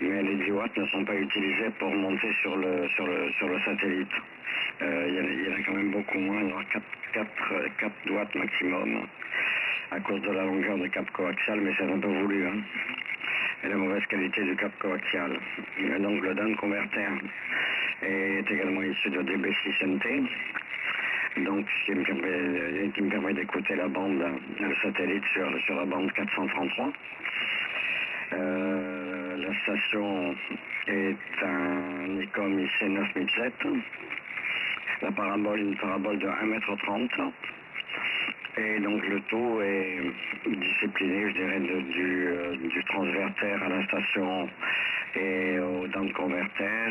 Mais les 10 watts ne sont pas utilisés pour monter sur le, sur le, sur le satellite. Euh, il, y en a, quand même beaucoup moins, il y aura 4, 4, 4 watts maximum à cause de la longueur du cap coaxial, mais c'est un peu voulu. Hein, et la mauvaise qualité du cap coaxial. Donc le DAN converter est également issu de DB6NT, donc qui me permet, permet d'écouter la bande, le satellite sur, sur la bande 433. Euh, la station est un Nikon IC9007. La parabole, une parabole de 1m30. Et donc le tout est discipliné, je dirais, du, euh, du, à la station et au down converter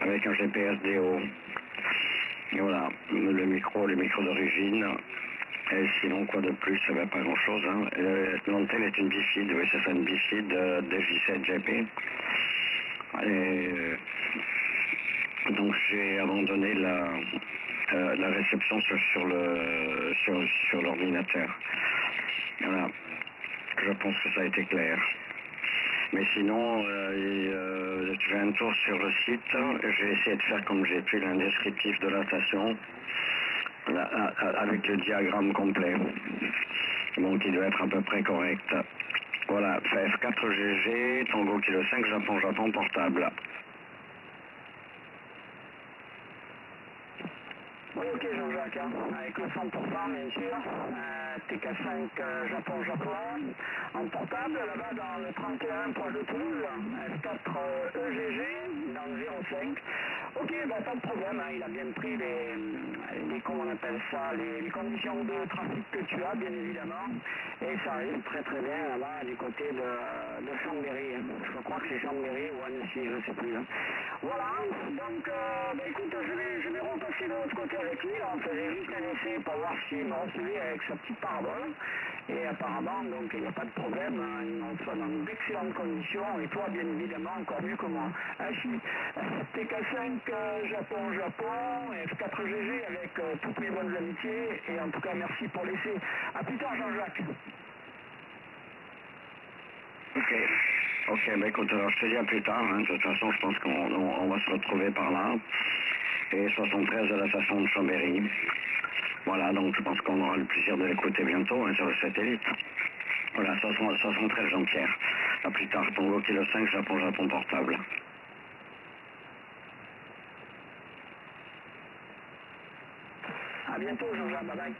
avec un GPS DO. Et voilà, le micro, le micro d'origine. Et sinon, quoi de plus Ça va pas grand-chose. Hein. L'antenne est une bifide, oui, c'est ça, une bifide euh, DJ7GP. Et donc j'ai abandonné la, euh, la réception sur, le sur, l'ordinateur. Voilà. Je pense que ça a été clair. Mais sinon, euh, euh, je fais un tour sur le site. J'ai essayé de faire comme j'ai pu un descriptif de la station avec le diagramme complet. Donc il doit être à peu près correct. Voilà, F4GG, Tango Kilo 5, Japon, Japon, portable. Oui, ok Jean-Jacques, hein, avec le 100% bien sûr, euh, TK5 euh, Japon Japon, en portable là-bas dans le 31 proche de Toulouse, F4 euh, EGG dans le 05. Ok, bah, pas de problème, hein, il a bien pris les comment on appelle ça, les, conditions de trafic que tu as bien évidemment, et ça arrive très très bien là-bas du côté de, de Chambéry, hein. je crois que c'est Chambéry ou Annecy, je sais plus. Hein. Voilà, donc bah, écoute, je vais, je vais repasser de l'autre côté avec lui, on faisait juste un essai pour voir s'il reçu avec sa petite parabole. Et apparemment, donc il n'y a pas de problème, hein, il soit dans d'excellentes conditions, et toi bien évidemment encore mieux que moi. Ainsi, TK5 euh, Japon Japon, F4GG avec euh, toutes mes bonnes amitiés, et en tout cas merci pour l'essai. A plus tard Jean-Jacques. Ok. Ok, bah écoute, alors je te dis à plus tard, hein. de toute façon je pense qu'on on, on va se retrouver par là et 73 de la station de Chambéry. Voilà, donc je pense qu'on aura le plaisir de l'écouter bientôt hein, sur le satellite. Voilà, 73 Jean-Pierre. A plus tard, Tongo Kilo 5, Japon, Japon portable. A bientôt Jean-Jean, bye bye.